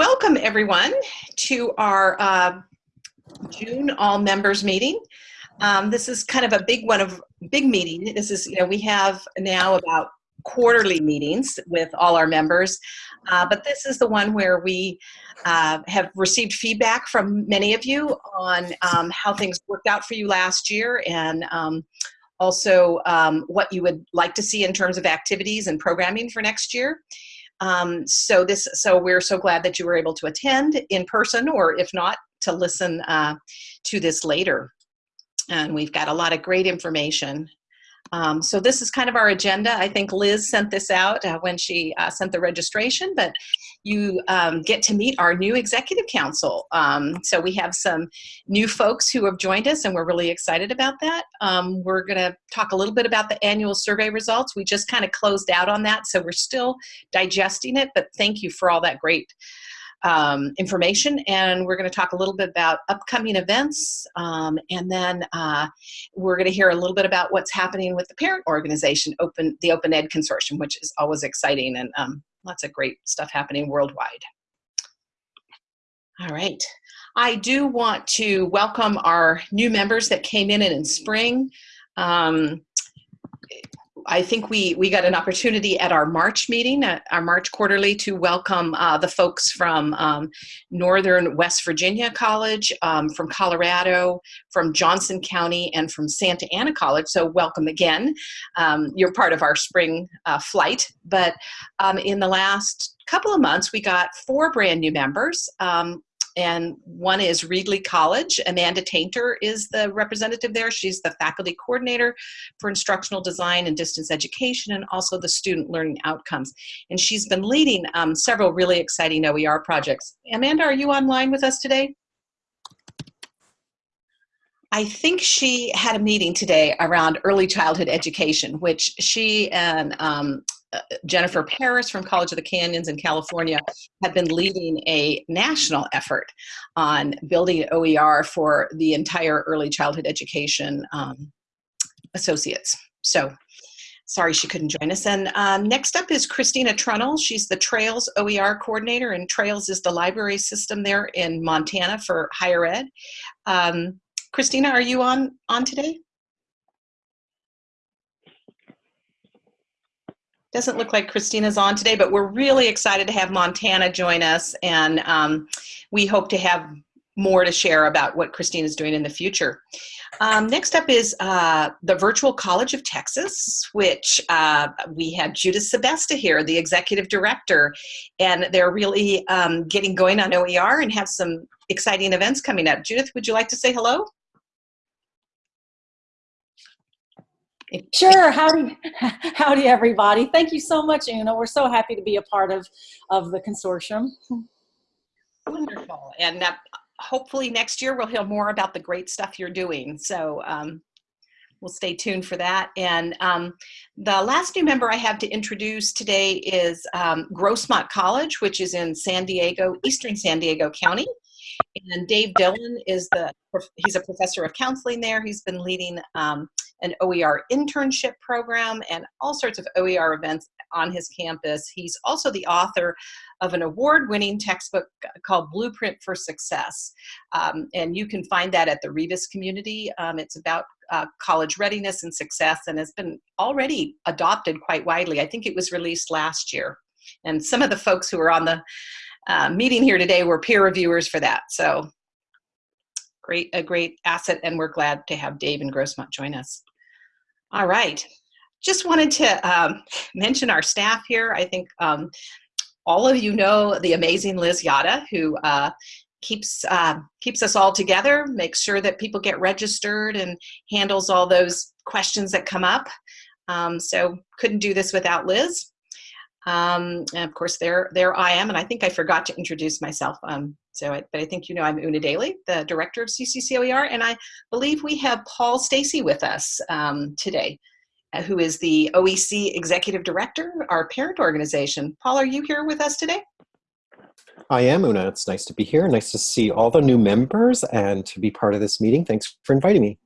Welcome everyone to our uh, June all members meeting. Um, this is kind of a big one of big meeting. This is, you know, we have now about quarterly meetings with all our members, uh, but this is the one where we uh, have received feedback from many of you on um, how things worked out for you last year and um, also um, what you would like to see in terms of activities and programming for next year. Um, so this, so we're so glad that you were able to attend in person, or if not, to listen uh, to this later. And we've got a lot of great information. Um, so this is kind of our agenda. I think Liz sent this out uh, when she uh, sent the registration, but you um, get to meet our new executive council. Um, so we have some new folks who have joined us and we're really excited about that. Um, we're gonna talk a little bit about the annual survey results. We just kind of closed out on that, so we're still digesting it, but thank you for all that great um, information and we're going to talk a little bit about upcoming events um, and then uh, we're going to hear a little bit about what's happening with the parent organization open the open ed consortium which is always exciting and um, lots of great stuff happening worldwide. All right. I do want to welcome our new members that came in in spring. Um, I think we, we got an opportunity at our March meeting, our March quarterly, to welcome uh, the folks from um, Northern West Virginia College, um, from Colorado, from Johnson County, and from Santa Ana College. So welcome again. Um, you're part of our spring uh, flight. But um, in the last couple of months, we got four brand new members. Um, and one is Reedley College. Amanda Tainter is the representative there. She's the faculty coordinator for instructional design and distance education and also the student learning outcomes. And she's been leading um, several really exciting OER projects. Amanda, are you online with us today? I think she had a meeting today around early childhood education, which she and um, Jennifer Paris from College of the Canyons in California have been leading a national effort on building OER for the entire early childhood education um, associates. So sorry she couldn't join us. And um, next up is Christina Trunnell. She's the Trails OER coordinator and Trails is the library system there in Montana for higher ed. Um, Christina, are you on, on today? Doesn't look like Christina's on today, but we're really excited to have Montana join us and um, we hope to have more to share about what Christina's doing in the future. Um, next up is uh, the Virtual College of Texas, which uh, we have Judith Sebesta here, the executive director, and they're really um, getting going on OER and have some exciting events coming up. Judith, would you like to say hello? Sure. Howdy, howdy, everybody. Thank you so much, Una. We're so happy to be a part of, of the consortium. Wonderful. And hopefully next year we'll hear more about the great stuff you're doing. So um, we'll stay tuned for that. And um, the last new member I have to introduce today is um, Grossmont College, which is in San Diego, Eastern San Diego County. And Dave Dillon is the, he's a professor of counseling there. He's been leading um, an OER internship program and all sorts of OER events on his campus. He's also the author of an award-winning textbook called Blueprint for Success. Um, and you can find that at the Rebus community. Um, it's about uh, college readiness and success and has been already adopted quite widely. I think it was released last year. And some of the folks who are on the uh, meeting here today were peer reviewers for that. So great, a great asset and we're glad to have Dave and Grossmont join us. All right. Just wanted to um, mention our staff here. I think um, all of you know the amazing Liz Yata, who uh, keeps uh, keeps us all together, makes sure that people get registered and handles all those questions that come up. Um, so couldn't do this without Liz. Um, and of course, there, there I am, and I think I forgot to introduce myself. Um, so, I, but I think you know I'm Una Daly, the director of CCCOER, and I believe we have Paul Stacey with us um, today, uh, who is the OEC executive director, our parent organization. Paul, are you here with us today? I am, Una. It's nice to be here. Nice to see all the new members and to be part of this meeting. Thanks for inviting me.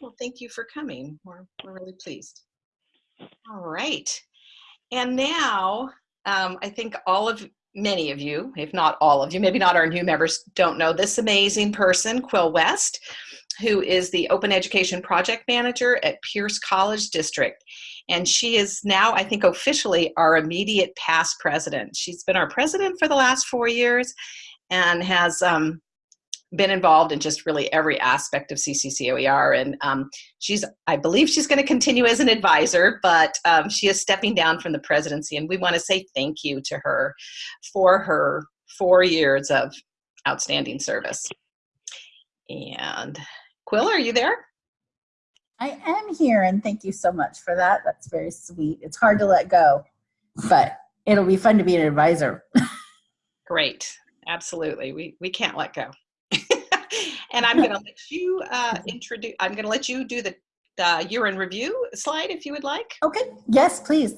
Well, thank you for coming. We're, we're really pleased. All right. And now um, I think all of many of you, if not all of you, maybe not our new members, don't know this amazing person, Quill West, who is the Open Education Project Manager at Pierce College District. And she is now, I think, officially our immediate past president. She's been our president for the last four years and has um, been involved in just really every aspect of CCCOER. And um, she's, I believe she's going to continue as an advisor, but um, she is stepping down from the presidency. And we want to say thank you to her for her four years of outstanding service. And Quill, are you there? I am here, and thank you so much for that. That's very sweet. It's hard to let go, but it'll be fun to be an advisor. Great. Absolutely. We, we can't let go. And I'm going to let you uh, introduce, I'm going to let you do the uh, year in review slide if you would like. Okay, yes, please.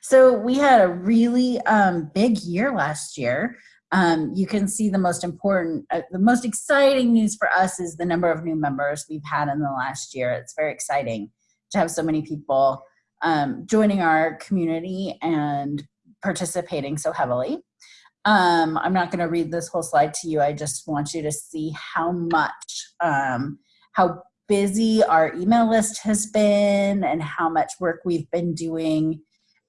So we had a really um, big year last year. Um, you can see the most important, uh, the most exciting news for us is the number of new members we've had in the last year. It's very exciting to have so many people um, joining our community and participating so heavily. Um, I'm not going to read this whole slide to you. I just want you to see how much, um, how busy our email list has been and how much work we've been doing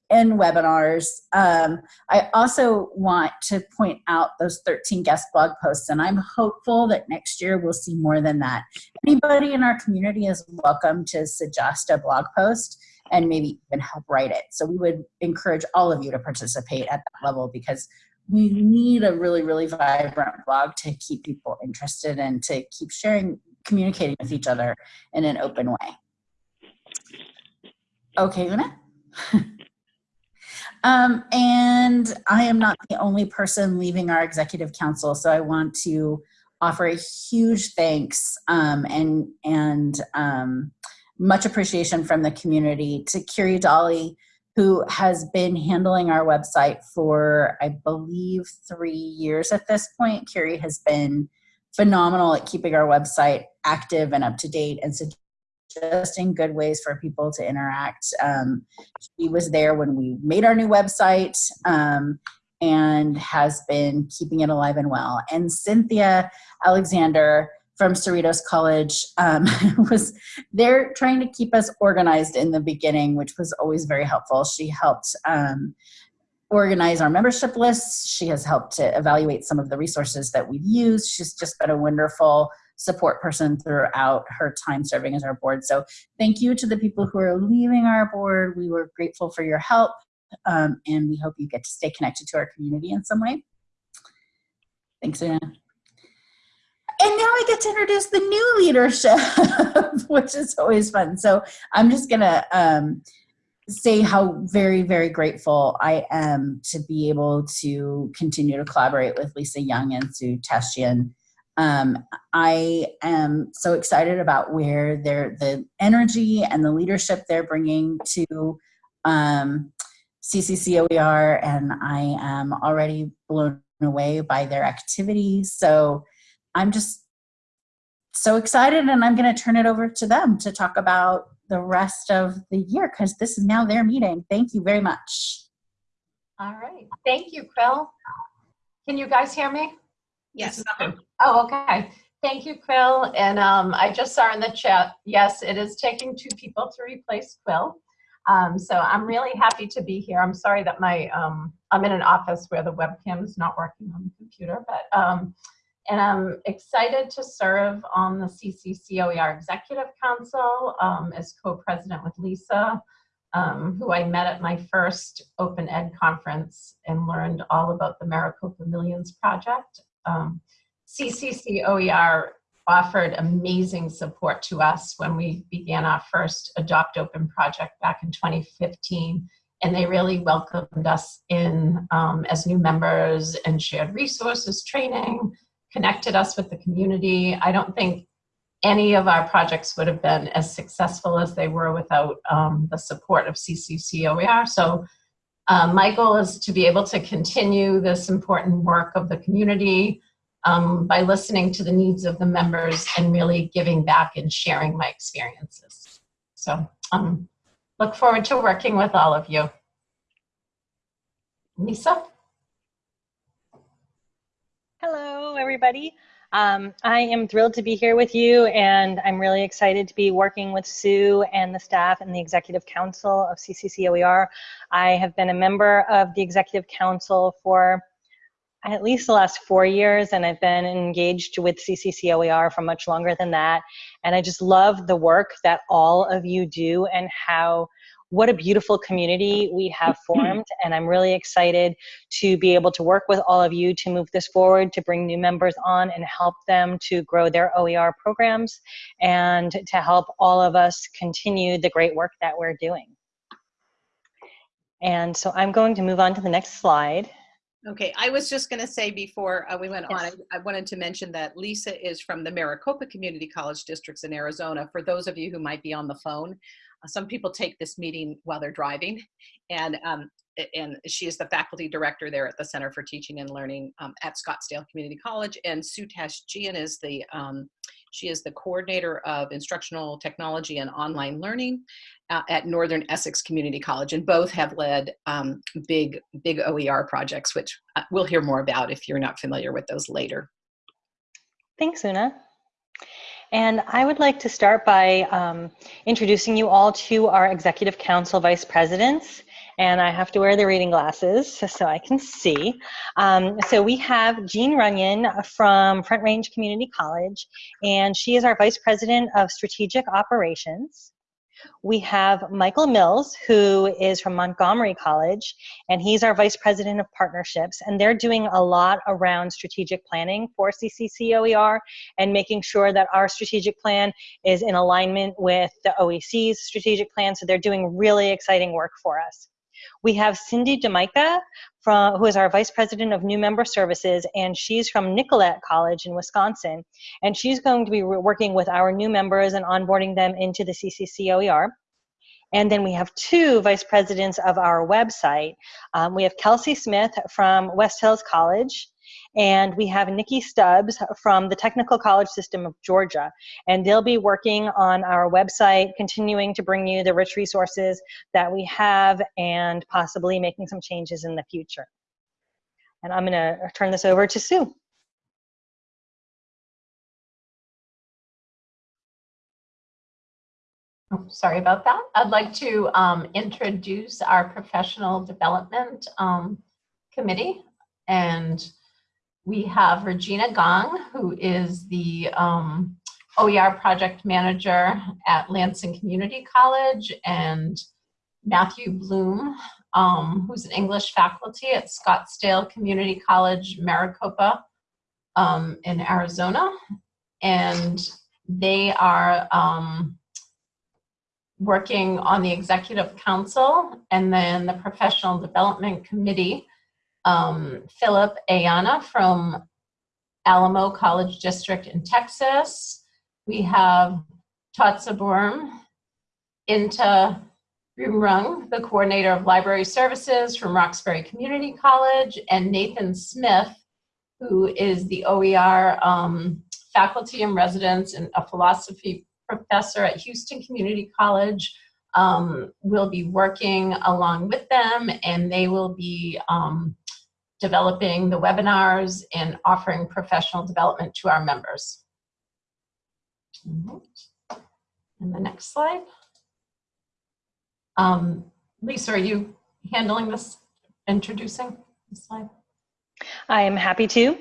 in webinars. Um, I also want to point out those 13 guest blog posts, and I'm hopeful that next year we'll see more than that. Anybody in our community is welcome to suggest a blog post and maybe even help write it. So we would encourage all of you to participate at that level because we need a really, really vibrant blog to keep people interested and to keep sharing, communicating with each other in an open way. Okay, Una? um, and I am not the only person leaving our executive council, so I want to offer a huge thanks um, and, and um, much appreciation from the community to Kiri Dolly, who has been handling our website for, I believe, three years at this point. Carrie has been phenomenal at keeping our website active and up to date and suggesting good ways for people to interact. Um, she was there when we made our new website um, and has been keeping it alive and well. And Cynthia Alexander from Cerritos College um, was there trying to keep us organized in the beginning, which was always very helpful. She helped um, organize our membership lists. She has helped to evaluate some of the resources that we've used. She's just been a wonderful support person throughout her time serving as our board. So thank you to the people who are leaving our board. We were grateful for your help um, and we hope you get to stay connected to our community in some way. Thanks, Anna and now I get to introduce the new leadership, which is always fun. So I'm just gonna um, say how very, very grateful I am to be able to continue to collaborate with Lisa Young and Sue Tashjian. Um, I am so excited about where they're, the energy and the leadership they're bringing to um, CCCOER, and I am already blown away by their activities. So I'm just so excited and I'm going to turn it over to them to talk about the rest of the year because this is now their meeting. Thank you very much. All right. Thank you, Quill. Can you guys hear me? Yes. Oh, okay. Thank you, Quill. And um, I just saw in the chat, yes, it is taking two people to replace Quill. Um, so I'm really happy to be here. I'm sorry that my, um, I'm in an office where the webcam is not working on the computer, but um, and I'm excited to serve on the CCCOER Executive Council um, as co-president with Lisa, um, who I met at my first Open Ed conference and learned all about the Maricopa Millions project. Um, CCCOER offered amazing support to us when we began our first Adopt Open project back in 2015 and they really welcomed us in um, as new members and shared resources, training, connected us with the community. I don't think any of our projects would have been as successful as they were without um, the support of CCCOER. So um, my goal is to be able to continue this important work of the community um, by listening to the needs of the members and really giving back and sharing my experiences. So um, look forward to working with all of you. Lisa? Hello, everybody. Um, I am thrilled to be here with you, and I'm really excited to be working with Sue and the staff and the Executive Council of CCCOER. I have been a member of the Executive Council for at least the last four years, and I've been engaged with CCCOER for much longer than that. And I just love the work that all of you do and how what a beautiful community we have formed. And I'm really excited to be able to work with all of you to move this forward, to bring new members on and help them to grow their OER programs and to help all of us continue the great work that we're doing. And so I'm going to move on to the next slide. Okay, I was just going to say before uh, we went on, I, I wanted to mention that Lisa is from the Maricopa Community College Districts in Arizona. For those of you who might be on the phone, some people take this meeting while they're driving, and um, and she is the faculty director there at the Center for Teaching and Learning um, at Scottsdale Community College. And Sue Tashjian is the um, she is the coordinator of instructional technology and online learning uh, at Northern Essex Community College, and both have led um, big, big OER projects, which uh, we'll hear more about if you're not familiar with those later. Thanks, Una. And I would like to start by um, introducing you all to our Executive Council Vice Presidents. And I have to wear the reading glasses so I can see. Um, so we have Jean Runyon from Front Range Community College, and she is our Vice President of Strategic Operations. We have Michael Mills, who is from Montgomery College, and he's our Vice President of Partnerships. And they're doing a lot around strategic planning for CCCOER and making sure that our strategic plan is in alignment with the OEC's strategic plan. So they're doing really exciting work for us. We have Cindy DeMica, from, who is our Vice President of New Member Services, and she's from Nicolet College in Wisconsin. And she's going to be working with our new members and onboarding them into the CCCOER. And then we have two vice presidents of our website. Um, we have Kelsey Smith from West Hills College, and we have Nikki Stubbs from the Technical College System of Georgia. And they'll be working on our website, continuing to bring you the rich resources that we have and possibly making some changes in the future. And I'm going to turn this over to Sue. Oh, Sorry about that. I'd like to um, introduce our professional development um, committee. And we have Regina Gong, who is the um, OER project manager at Lansing Community College, and Matthew Bloom, um, who's an English faculty at Scottsdale Community College, Maricopa um, in Arizona. And they are um, working on the executive council and then the professional development committee. Um, Philip Ayana from Alamo College District in Texas. We have Tatsa Burm, Inta Rumrung, the coordinator of library services from Roxbury Community College, and Nathan Smith, who is the OER um, faculty and residence and a philosophy professor at Houston Community College um, will be working along with them and they will be um, developing the webinars and offering professional development to our members. And the next slide. Um, Lisa, are you handling this, introducing this slide? I am happy to.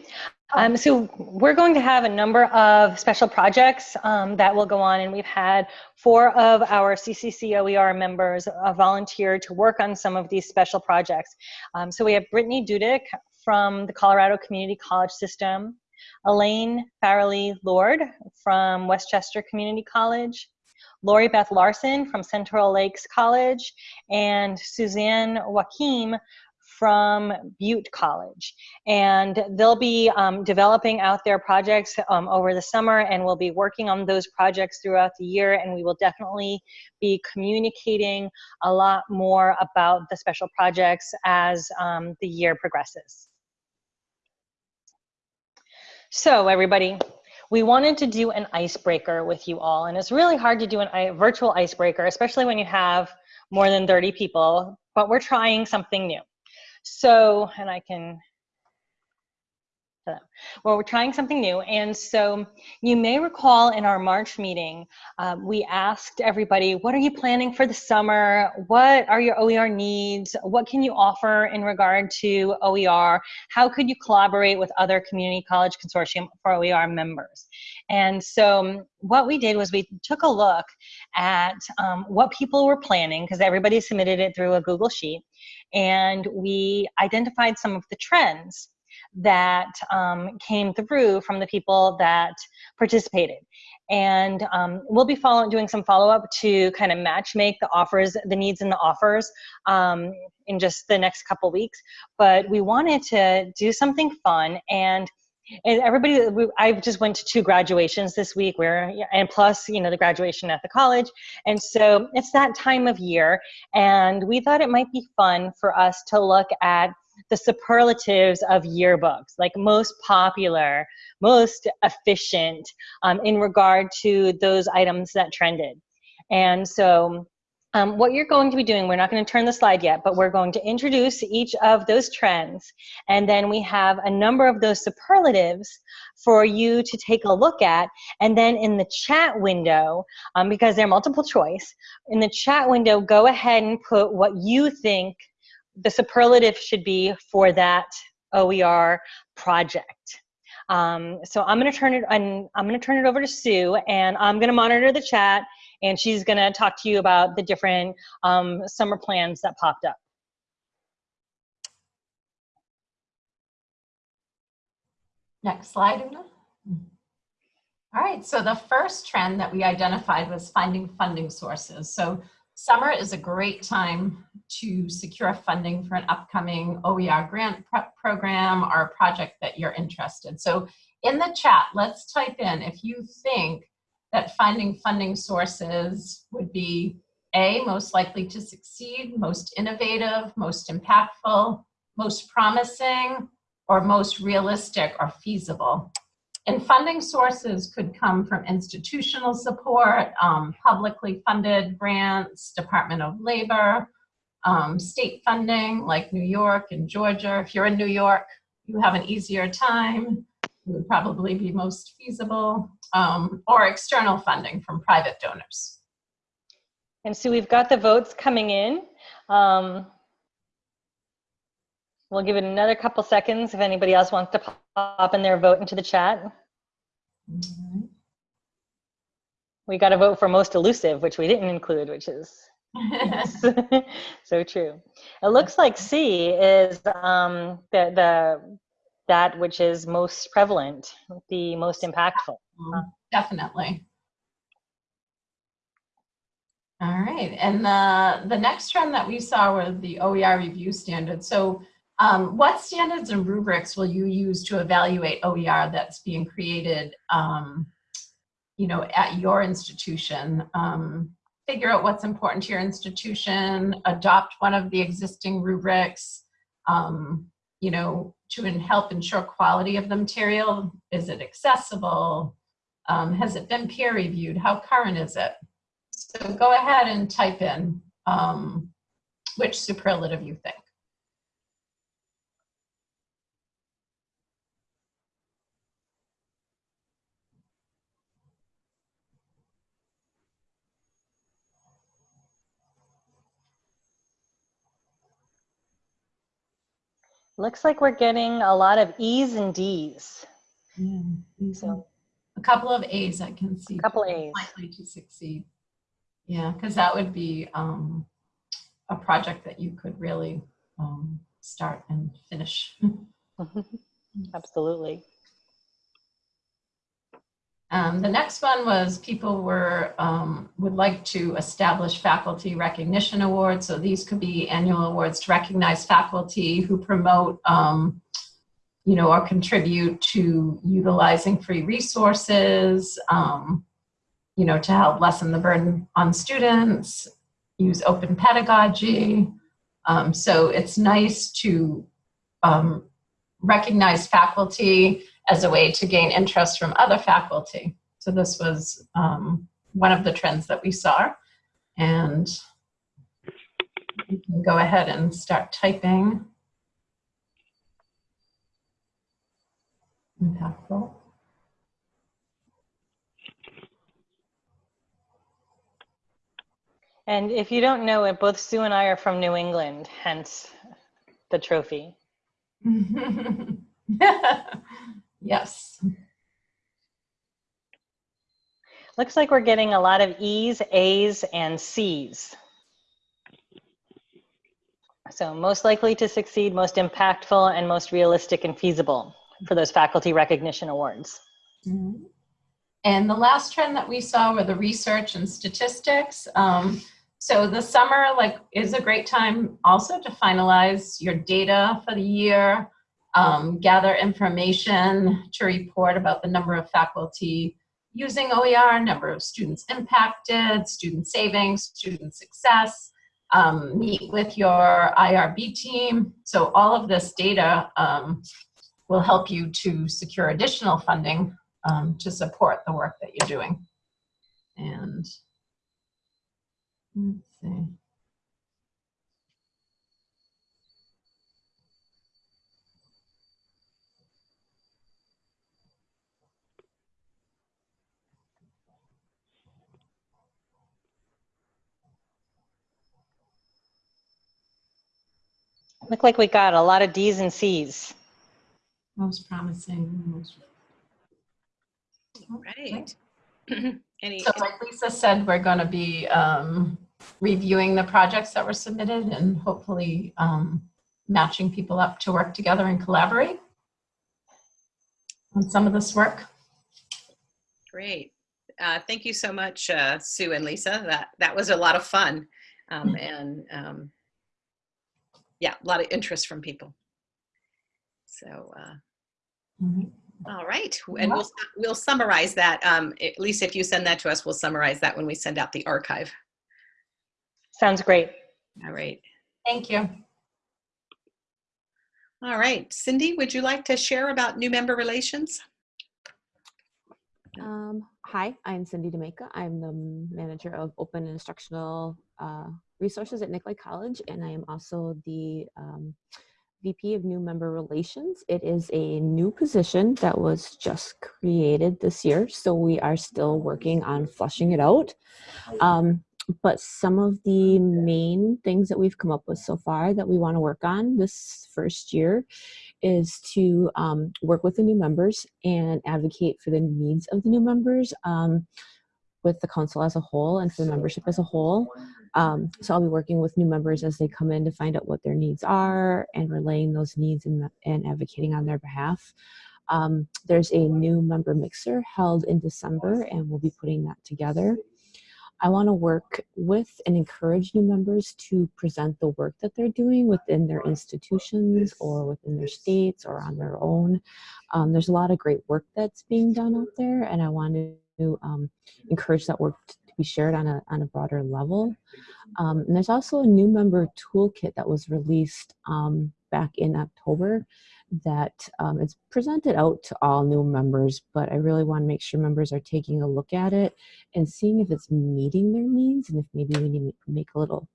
Um, so we're going to have a number of special projects um, that will go on, and we've had four of our CCCOER members uh, volunteer to work on some of these special projects. Um, so we have Brittany Dudek from the Colorado Community College System, Elaine Farrelly Lord from Westchester Community College, Lori Beth Larson from Central Lakes College, and Suzanne Wakim from Butte College. And they'll be um, developing out their projects um, over the summer and we'll be working on those projects throughout the year and we will definitely be communicating a lot more about the special projects as um, the year progresses. So everybody, we wanted to do an icebreaker with you all and it's really hard to do an, a virtual icebreaker, especially when you have more than 30 people, but we're trying something new. So, and I can well, we're trying something new. And so you may recall in our March meeting, um, we asked everybody, what are you planning for the summer? What are your OER needs? What can you offer in regard to OER? How could you collaborate with other community college consortium for OER members? And so what we did was we took a look at um, what people were planning because everybody submitted it through a Google Sheet. And we identified some of the trends that um, came through from the people that participated. And um, we'll be follow doing some follow-up to kind of match make the offers, the needs and the offers um, in just the next couple weeks. But we wanted to do something fun and and everybody i just went to two graduations this week where and plus you know the graduation at the college and so it's that time of year and we thought it might be fun for us to look at the superlatives of yearbooks, like most popular, most efficient um, in regard to those items that trended. And so um, what you're going to be doing, we're not going to turn the slide yet, but we're going to introduce each of those trends. And then we have a number of those superlatives for you to take a look at. And then in the chat window, um, because they're multiple choice, in the chat window, go ahead and put what you think the superlative should be for that OER project. Um, so I'm going to turn it I'm, I'm going to turn it over to Sue and I'm going to monitor the chat and she's going to talk to you about the different um, summer plans that popped up. Next slide, Una. All right, so the first trend that we identified was finding funding sources. So Summer is a great time to secure funding for an upcoming OER grant program or a project that you're interested. So in the chat, let's type in if you think that finding funding sources would be A, most likely to succeed, most innovative, most impactful, most promising, or most realistic or feasible. And funding sources could come from institutional support, um, publicly funded grants, Department of Labor, um, state funding like New York and Georgia. If you're in New York, you have an easier time. It would probably be most feasible, um, or external funding from private donors. And so we've got the votes coming in. Um, We'll give it another couple seconds if anybody else wants to pop in their vote into the chat. We got a vote for most elusive, which we didn't include, which is so true. It looks like C is um, the, the that which is most prevalent, the most impactful. Definitely. All right, and the, the next trend that we saw were the OER review standards. So um, what standards and rubrics will you use to evaluate OER that's being created, um, you know, at your institution? Um, figure out what's important to your institution, adopt one of the existing rubrics, um, you know, to help ensure quality of the material. Is it accessible? Um, has it been peer reviewed? How current is it? So go ahead and type in um, which superlative you think. Looks like we're getting a lot of E's and D's. Yeah, So a couple of A's I can see. a couple A's. Likely to succeed. Yeah, because that would be um, a project that you could really um, start and finish. Absolutely. Um, the next one was people were um, would like to establish faculty recognition awards. So these could be annual awards to recognize faculty who promote, um, you know, or contribute to utilizing free resources, um, you know, to help lessen the burden on students, use open pedagogy. Um, so it's nice to um, recognize faculty as a way to gain interest from other faculty. So this was um, one of the trends that we saw. And you can go ahead and start typing. impactful. And if you don't know it, both Sue and I are from New England, hence the trophy. yes. Looks like we're getting a lot of E's, A's, and C's. So most likely to succeed, most impactful, and most realistic and feasible for those faculty recognition awards. Mhm. And the last trend that we saw were the research and statistics. Um, so the summer like is a great time also to finalize your data for the year, um, gather information to report about the number of faculty using OER, number of students impacted, student savings, student success, um, meet with your IRB team. So all of this data um, will help you to secure additional funding um, to support the work that you're doing. And let's see. Look like we got a lot of D's and C's. Most promising. Most... Right. Any, So like Lisa said, we're going to be um, reviewing the projects that were submitted and hopefully um, matching people up to work together and collaborate on some of this work. Great. Uh, thank you so much, uh, Sue and Lisa. That that was a lot of fun, um, and um, yeah, a lot of interest from people. So, uh, Mhm. all right, and we'll we'll summarize that. Um, at least if you send that to us, we'll summarize that when we send out the archive. Sounds great. All right. Thank you. All right, Cindy, would you like to share about new member relations? Um, hi, I'm Cindy Demeka. I'm the manager of open instructional uh, resources at Nicolet College, and I am also the um, VP of New Member Relations. It is a new position that was just created this year, so we are still working on flushing it out. Um, but some of the main things that we've come up with so far that we want to work on this first year is to um, work with the new members and advocate for the needs of the new members um, with the council as a whole and for the membership as a whole. Um, so I'll be working with new members as they come in to find out what their needs are and relaying those needs and, and advocating on their behalf. Um, there's a new member mixer held in December and we'll be putting that together. I want to work with and encourage new members to present the work that they're doing within their institutions or within their states or on their own. Um, there's a lot of great work that's being done out there, and I want to um, encourage that work to be shared on a, on a broader level. Um, and there's also a new member toolkit that was released um, back in October that um, it's presented out to all new members, but I really want to make sure members are taking a look at it and seeing if it's meeting their needs and if maybe we need to make a little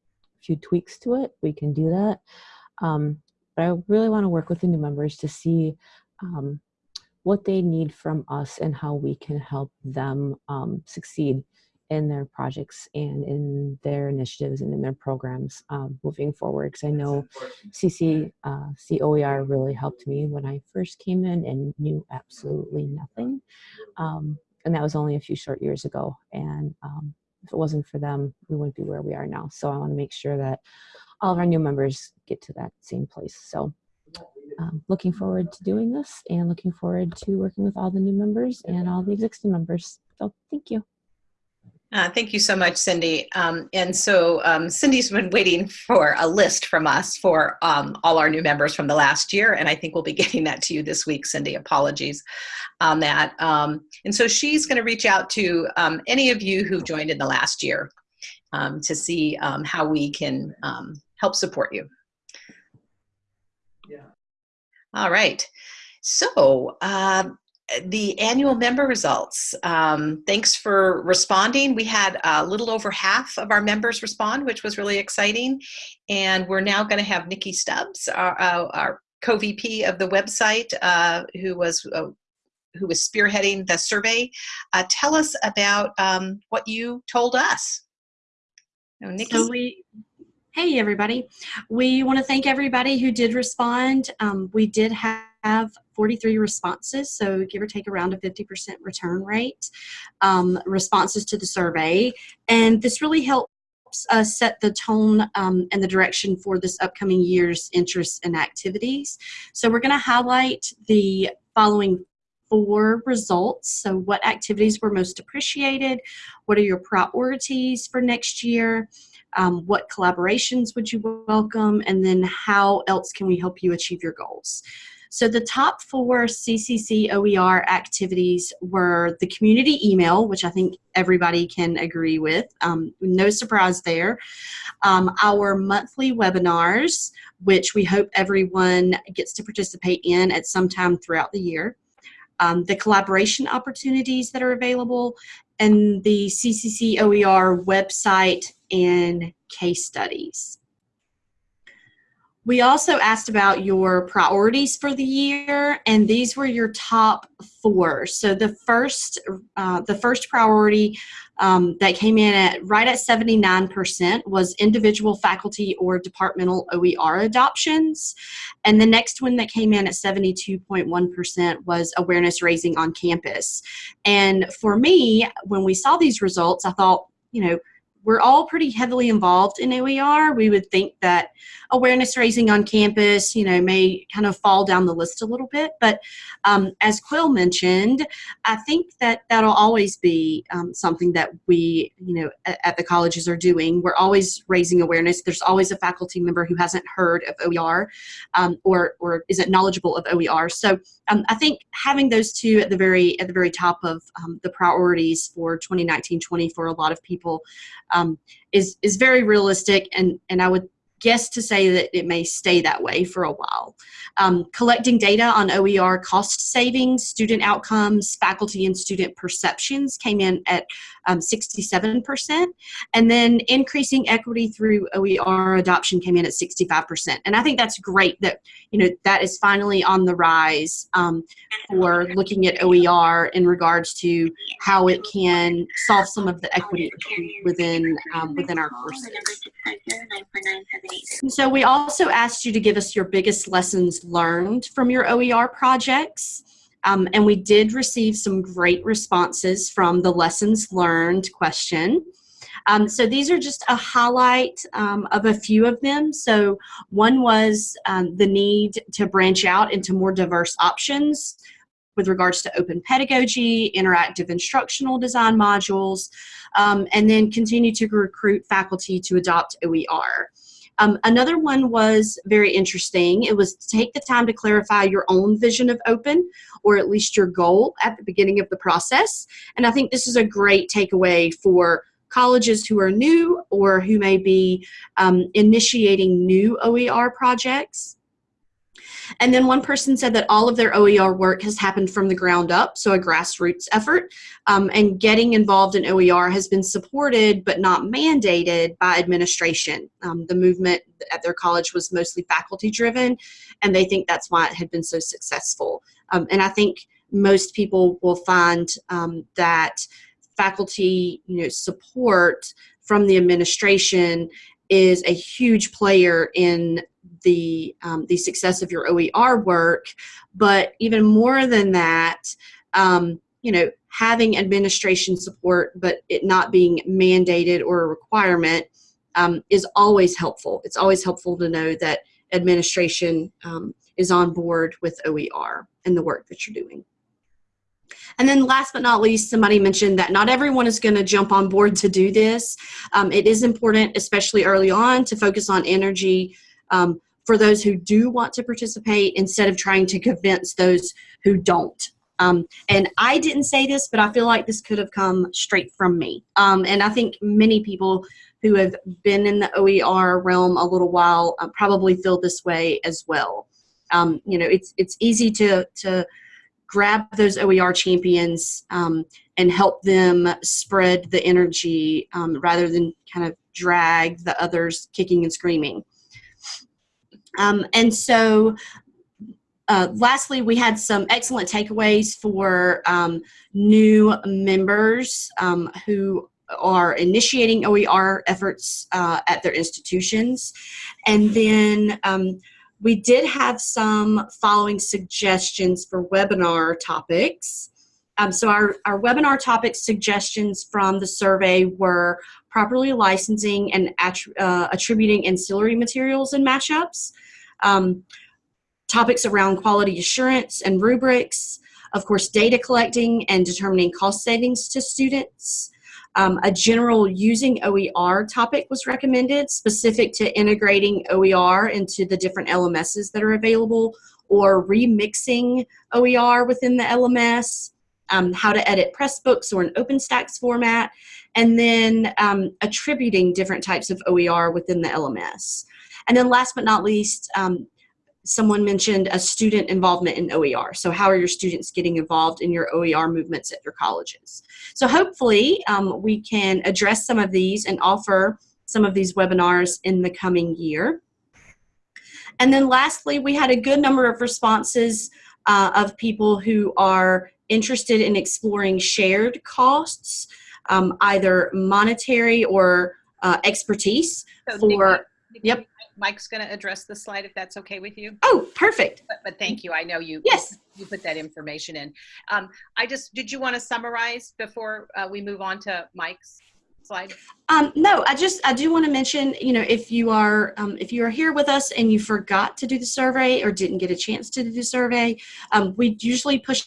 few tweaks to it, we can do that. Um, but I really want to work with the new members to see um, what they need from us and how we can help them um, succeed in their projects and in their initiatives and in their programs um, moving forward. Because I know CC, uh, COER really helped me when I first came in and knew absolutely nothing. Um, and that was only a few short years ago. And um, if it wasn't for them, we wouldn't be where we are now. So I want to make sure that all of our new members get to that same place. So um, looking forward to doing this and looking forward to working with all the new members and all the existing members. So thank you. Uh, thank you so much, Cindy. Um, and so um, Cindy's been waiting for a list from us for um, all our new members from the last year, and I think we'll be getting that to you this week, Cindy. Apologies on that. Um, and so she's going to reach out to um, any of you who joined in the last year um, to see how we can help support you. Yeah. All right. So, uh, the annual member results. Um, thanks for responding. We had a little over half of our members respond, which was really exciting. And we're now going to have Nikki Stubbs, our, our co-VP of the website, uh, who was uh, who was spearheading the survey. Uh, tell us about um, what you told us. Oh, Nikki? So we, hey everybody, we want to thank everybody who did respond. Um, we did have 43 responses, so give or take around a 50% return rate um, responses to the survey, and this really helps us set the tone um, and the direction for this upcoming year's interests and activities. So we're going to highlight the following four results. So what activities were most appreciated? What are your priorities for next year? Um, what collaborations would you welcome? And then how else can we help you achieve your goals? So the top four CCC OER activities were the community email, which I think everybody can agree with. Um, no surprise there. Um, our monthly webinars, which we hope everyone gets to participate in at some time throughout the year um, the collaboration opportunities that are available, and the CCC OER website and case studies. We also asked about your priorities for the year, and these were your top four. So the first, uh, the first priority um, that came in at right at 79% was individual faculty or departmental OER adoptions, and the next one that came in at 72.1% was awareness raising on campus. And for me, when we saw these results, I thought, you know, we're all pretty heavily involved in OER. We would think that awareness raising on campus, you know, may kind of fall down the list a little bit. But um, as Quill mentioned, I think that that'll always be um, something that we, you know, at, at, the colleges are doing. We're always raising awareness. There's always a faculty member who hasn't heard of OER um, or, or isn't knowledgeable of OER. So um, I think having those two at the very at the very top of um, the priorities for 2019-20 for a lot of people um, is is very realistic, and and I would guess to say that it may stay that way for a while. Um, collecting data on OER cost savings, student outcomes, faculty and student perceptions came in at um, 67%. And then increasing equity through OER adoption came in at 65%. And I think that's great that, you know, that is finally on the rise um, for looking at OER in regards to how it can solve some of the equity within, um, within our courses. So we also asked you to give us your biggest lessons learned from your OER projects. Um, and we did receive some great responses from the lessons learned question. Um, so these are just a highlight um, of a few of them. So one was um, the need to branch out into more diverse options with regards to open pedagogy, interactive instructional design modules, um, and then continue to recruit faculty to adopt OER. Um, another one was very interesting. It was to take the time to clarify your own vision of open, or at least your goal at the beginning of the process. And I think this is a great takeaway for colleges who are new or who may be um, initiating new OER projects. And then one person said that all of their OER work has happened from the ground up, so a grassroots effort. Um, and getting involved in OER has been supported but not mandated by administration. Um, the movement at their college was mostly faculty driven, and they think that's why it had been so successful. Um, and I think most people will find um, that faculty you know, support from the administration is a huge player in the, um, the success of your OER work. But even more than that, um, you know, having administration support, but it not being mandated or a requirement um, is always helpful. It's always helpful to know that administration um, is on board with OER and the work that you're doing. And then last but not least, somebody mentioned that not everyone is going to jump on board to do this. Um, it is important, especially early on, to focus on energy um, for those who do want to participate instead of trying to convince those who don't. Um, and I didn't say this, but I feel like this could have come straight from me. Um, and I think many people who have been in the OER realm a little while uh, probably feel this way as well. Um, you know, it's it's easy to to grab those OER champions um, and help them spread the energy um, rather than kind of drag the others kicking and screaming. Um, and so uh, lastly, we had some excellent takeaways for um, new members um, who are initiating OER efforts uh, at their institutions. And then um, we did have some following suggestions for webinar topics. Um, so our, our webinar topic suggestions from the survey were properly licensing and uh, attributing ancillary materials and mashups, um, topics around quality assurance and rubrics, of course, data collecting and determining cost savings to students. Um, a general using OER topic was recommended, specific to integrating OER into the different LMSs that are available or remixing OER within the LMS, um, how to edit Pressbooks or an OpenStax format, and then um, attributing different types of OER within the LMS. And then last but not least, um, someone mentioned a student involvement in OER. So how are your students getting involved in your OER movements at your colleges? So hopefully um, we can address some of these and offer some of these webinars in the coming year. And then lastly, we had a good number of responses uh, of people who are interested in exploring shared costs, um, either monetary or uh, expertise So for, Nikki- yep. Mike's going to address the slide if that's okay with you. oh, perfect. But, but thank you. I know you. Yes. You put that information in. Um, I just, did you want to summarize before uh, we move on to Mike's slide? Um, no, I just I do want to mention, you know, if you are um, if you are here with us and you forgot to do the survey or didn't get a chance to do the survey, um, we usually push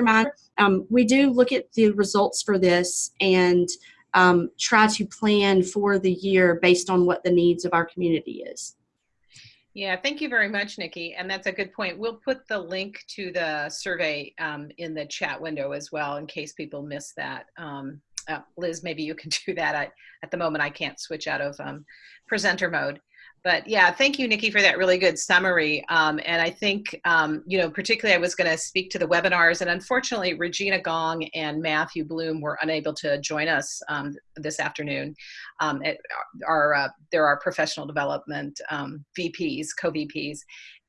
mind. Um, we do look at the results for this and um, try to plan for the year based on what the needs of our community is. Yeah, thank you very much, Nikki. And that's a good point. We'll put the link to the survey um, in the chat window as well in case people miss that. Um, uh, Liz, maybe you can do that. I, at the moment, I can't switch out of um, presenter mode. But yeah, thank you, Nikki, for that really good summary. Um, and I think, um, you know, particularly I was going to speak to the webinars, and unfortunately, Regina Gong and Matthew Bloom were unable to join us um, this afternoon. Um, our, uh, there are professional development um, VPs, co-VPs,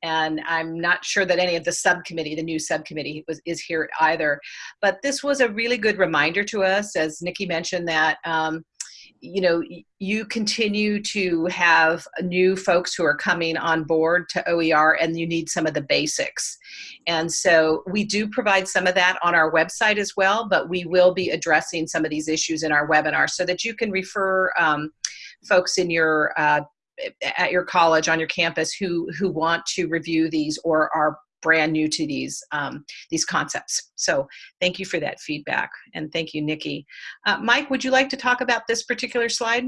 and I'm not sure that any of the subcommittee, the new subcommittee, was is here either. But this was a really good reminder to us, as Nikki mentioned, that um, you know you continue to have new folks who are coming on board to OER, and you need some of the basics. And so we do provide some of that on our website as well, but we will be addressing some of these issues in our webinar so that you can refer um, folks in your uh, at your college on your campus who who want to review these or are brand new to these um, these concepts. So thank you for that feedback and thank you, Nikki. Uh, Mike, would you like to talk about this particular slide?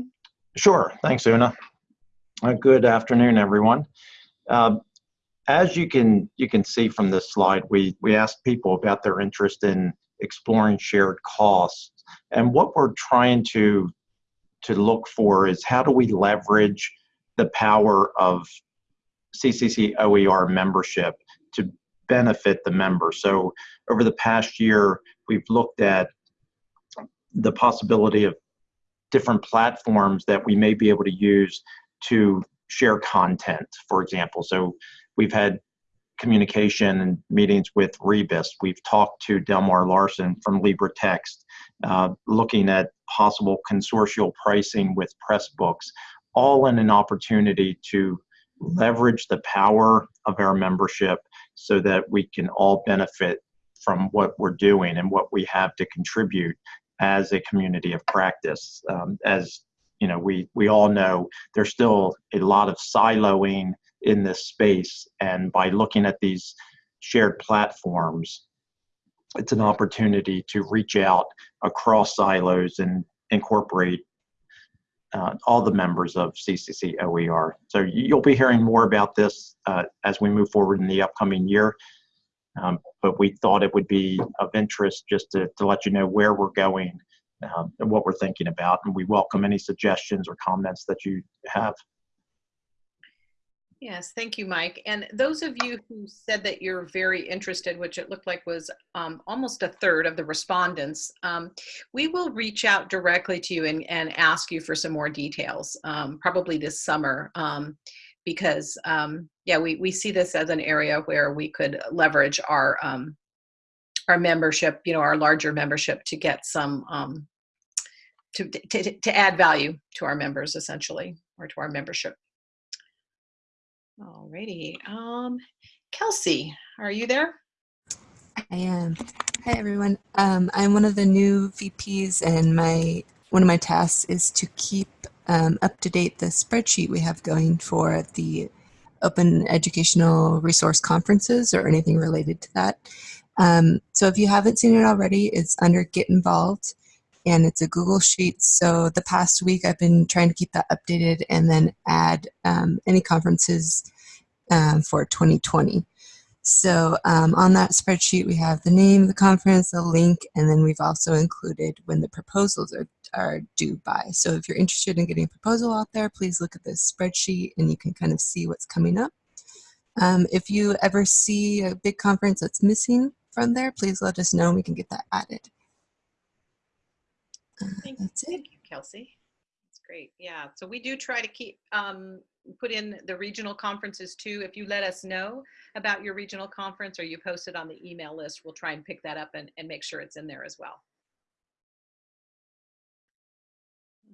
Sure. Thanks, Una. Uh, good afternoon, everyone. Um, as you can you can see from this slide, we we asked people about their interest in exploring shared costs, and what we're trying to to look for is how do we leverage the power of CCC OER membership to benefit the member. So over the past year, we've looked at the possibility of different platforms that we may be able to use to share content, for example. So we've had communication and meetings with Rebus. We've talked to Delmar Larsen from LibreText, uh, looking at possible consortial pricing with Pressbooks, all in an opportunity to leverage the power of our membership so that we can all benefit from what we're doing and what we have to contribute as a community of practice. Um, as you know, we we all know there's still a lot of siloing in this space, and by looking at these shared platforms, it's an opportunity to reach out across silos and incorporate uh, all the members of CCC OER. So you'll be hearing more about this uh, as we move forward in the upcoming year. Um, but we thought it would be of interest just to, to let you know where we're going um, and what we're thinking about. And we welcome any suggestions or comments that you have. Yes, thank you, Mike. And those of you who said that you're very interested, which it looked like was um, almost a third of the respondents, um, we will reach out directly to you and, and ask you for some more details, um, probably this summer, um, because um, yeah, we, we see this as an area where we could leverage our um, our membership, you know, our larger membership to get some to, to to add value to our members, essentially, or to our membership. Alrighty. Um, Kelsey, are you there? I am. Hi everyone. Um, I'm one of the new VPs, and my one of my tasks is to keep um, up to date the spreadsheet we have going for the Open Educational Resource Conferences or anything related to that. Um, so if you haven't seen it already, it's under Get Involved, and it's a Google Sheet. So the past week, I've been trying to keep that updated and then add um, any conferences um, for 2020. So um, on that spreadsheet, we have the name of the conference, the link, and then we've also included when the proposals are, are due by. So if you're interested in getting a proposal out there, please look at this spreadsheet and you can kind of see what's coming up. Um, if you ever see a big conference that's missing from there, please let us know and we can get that added. Thank, that's it. thank you, Kelsey. That's great. Yeah. So we do try to keep um, put in the regional conferences too. If you let us know about your regional conference or you post it on the email list, we'll try and pick that up and, and make sure it's in there as well.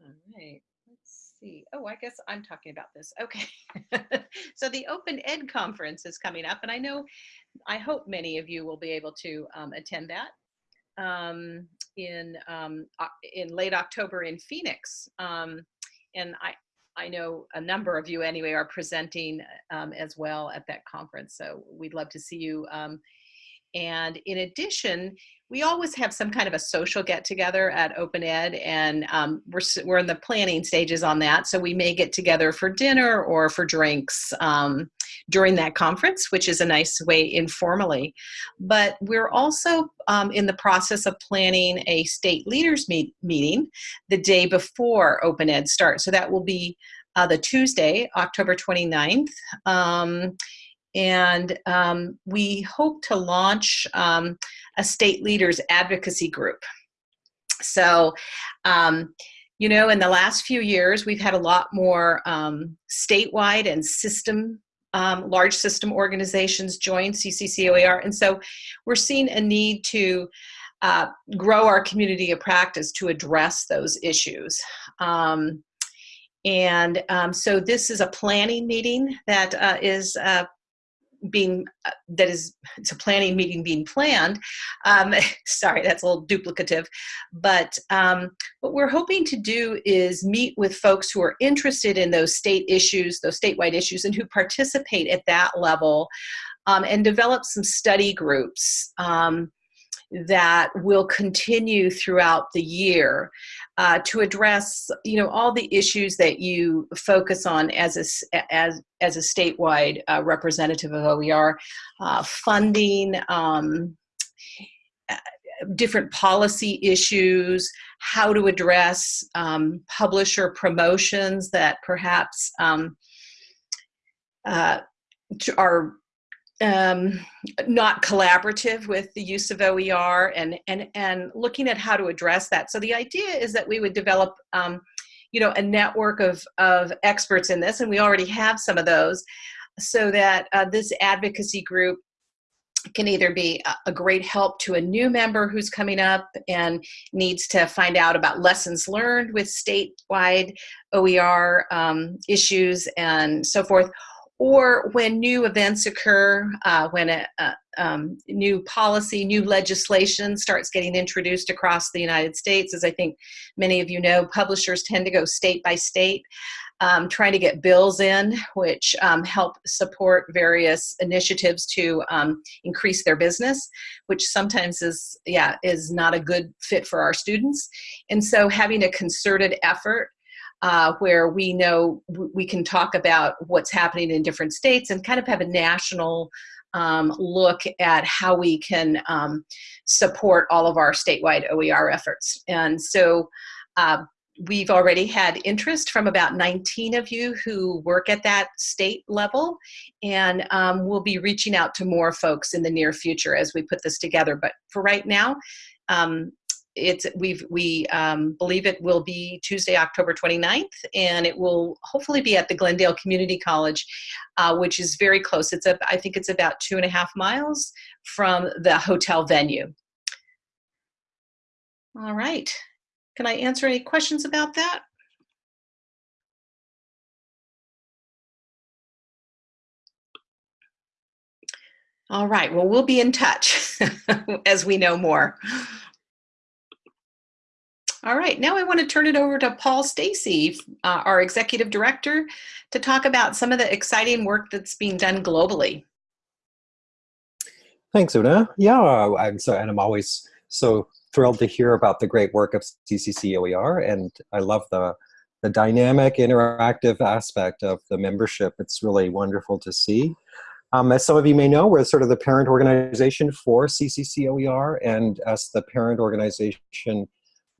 All right. Let's see. Oh, I guess I'm talking about this. Okay. so the Open Ed conference is coming up, and I know, I hope many of you will be able to um, attend that um, in um, in late October in Phoenix. Um, and I, I know a number of you anyway are presenting um, as well at that conference. So we'd love to see you. Um, and in addition, we always have some kind of a social get together at Open Ed and um, we're, we're in the planning stages on that. So we may get together for dinner or for drinks um, during that conference, which is a nice way informally. But we're also um, in the process of planning a state leaders meet meeting the day before Open Ed starts. So that will be uh, the Tuesday, October 29th. Um, and um, we hope to launch um, a state leaders advocacy group. So, um, you know, in the last few years, we've had a lot more um, statewide and system, um, large system organizations join CCCOER. And so we're seeing a need to uh, grow our community of practice to address those issues. Um, and so this is a planning meeting that uh, is uh, being uh, that is it's a planning meeting being planned um, sorry that's a little duplicative but um, what we're hoping to do is meet with folks who are interested in those state issues those statewide issues and who participate at that level um, and develop some study groups um, that will continue throughout the year uh, to address you know all the issues that you focus on as a as as a statewide uh, representative of OER uh, funding um, uh, different policy issues how to address um, publisher promotions that perhaps um, uh, are um, not collaborative with the use of OER and, and, and looking at how to address that. So the idea is that we would develop, um, you know, a network of, of experts in this, and we already have some of those, so that uh, this advocacy group can either be a great help to a new member who's coming up and needs to find out about lessons learned with statewide OER um, issues and so forth, or when new events occur, uh, when a, a um, new policy, new legislation starts getting introduced across the United States. As I think many of you know, publishers tend to go state by state, um, trying to get bills in, which um, help support various initiatives to um, increase their business, which sometimes is, yeah, is not a good fit for our students. And so having a concerted effort uh, where we know we can talk about what's happening in different states and kind of have a national um, look at how we can um, support all of our statewide OER efforts. And so uh, we've already had interest from about 19 of you who work at that state level, and um, we'll be reaching out to more folks in the near future as we put this together. But for right now, um, it's we've we um, believe it will be Tuesday, October 29th, and it will hopefully be at the Glendale Community College, uh, which is very close. It's a, I think it's about two and a half miles from the hotel venue. All right. Can I answer any questions about that? All right, well, we'll be in touch as we know more. All right, now I want to turn it over to Paul Stacey, uh, our executive director, to talk about some of the exciting work that's being done globally. Thanks, Una. Yeah, I'm so, and I'm always so thrilled to hear about the great work of CCC OER, and I love the the dynamic, interactive aspect of the membership. It's really wonderful to see. Um, as some of you may know, we're sort of the parent organization for CCC OER, and as the parent organization,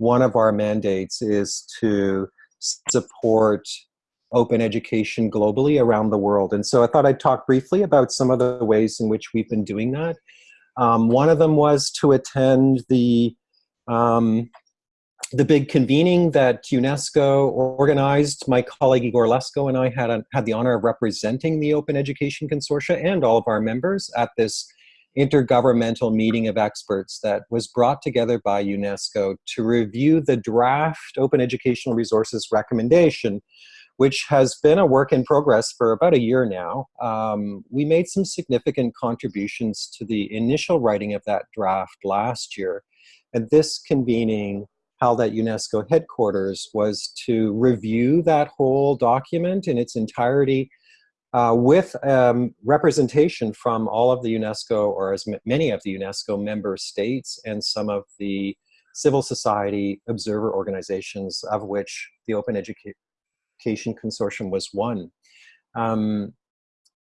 one of our mandates is to support open education globally around the world. And so I thought I'd talk briefly about some of the ways in which we've been doing that. Um, one of them was to attend the um, the big convening that UNESCO organized, my colleague Igor Lesko and I had, a, had the honor of representing the Open Education Consortia and all of our members at this intergovernmental meeting of experts that was brought together by UNESCO to review the draft Open Educational Resources recommendation, which has been a work in progress for about a year now. Um, we made some significant contributions to the initial writing of that draft last year. And this convening held at UNESCO headquarters was to review that whole document in its entirety uh, with um, representation from all of the UNESCO, or as many of the UNESCO member states and some of the civil society observer organizations, of which the Open Education Consortium was one. Um,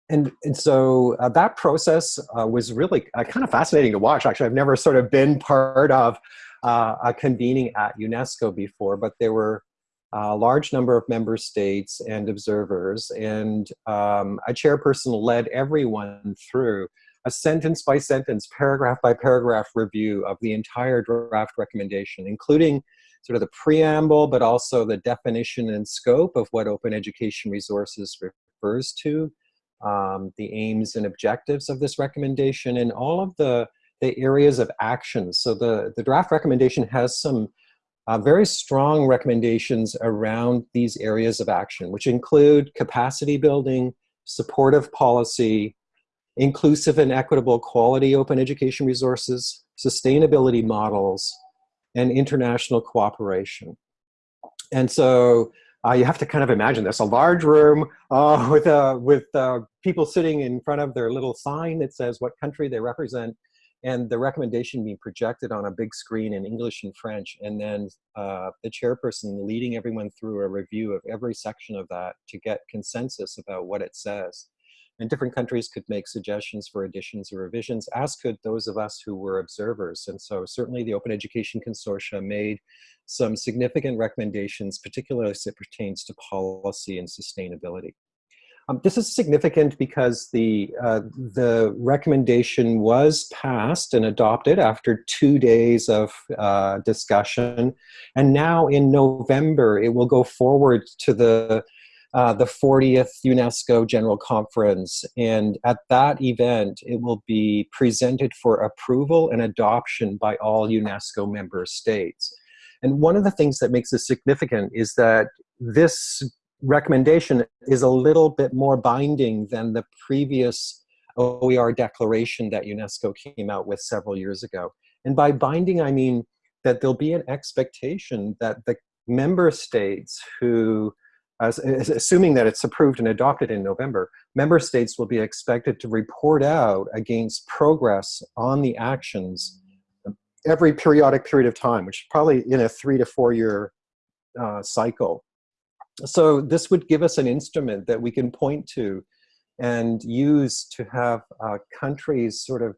and, and so uh, that process uh, was really uh, kind of fascinating to watch. Actually, I've never sort of been part of uh, a convening at UNESCO before, but there were a large number of member states and observers, and um, a chairperson led everyone through a sentence by sentence, paragraph by paragraph review of the entire draft recommendation, including sort of the preamble, but also the definition and scope of what open education resources refers to, um, the aims and objectives of this recommendation and all of the, the areas of action. So the, the draft recommendation has some uh, very strong recommendations around these areas of action, which include capacity building, supportive policy, inclusive and equitable quality open education resources, sustainability models, and international cooperation. And so uh, you have to kind of imagine this, a large room uh, with, uh, with uh, people sitting in front of their little sign that says what country they represent and the recommendation being projected on a big screen in English and French, and then uh, the chairperson leading everyone through a review of every section of that to get consensus about what it says. And different countries could make suggestions for additions or revisions, as could those of us who were observers. And so certainly the Open Education Consortia made some significant recommendations, particularly as it pertains to policy and sustainability. Um, this is significant because the, uh, the recommendation was passed and adopted after two days of uh, discussion. And now in November, it will go forward to the, uh, the 40th UNESCO General Conference. And at that event, it will be presented for approval and adoption by all UNESCO member states. And one of the things that makes this significant is that this recommendation is a little bit more binding than the previous OER declaration that UNESCO came out with several years ago. And by binding, I mean that there'll be an expectation that the member states who, as, assuming that it's approved and adopted in November, member states will be expected to report out against progress on the actions every periodic period of time, which is probably in a three to four year uh, cycle so this would give us an instrument that we can point to and use to have uh, countries sort of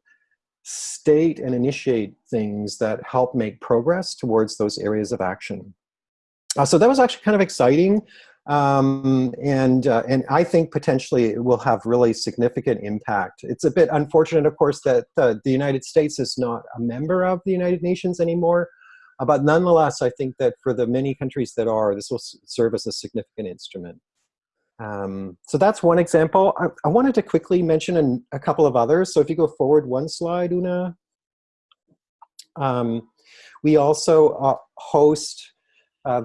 state and initiate things that help make progress towards those areas of action. uh, so that was actually kind of exciting. Um, and, uh, and I think potentially it will have really significant impact. It's a bit unfortunate, of course, that the United States is not a member of the United Nations anymore. Uh, but nonetheless, I think that for the many countries that are, this will serve as a significant instrument. Um, so that's one example. I, I wanted to quickly mention an, a couple of others. So if you go forward one slide, Una. Um, we also uh, host uh,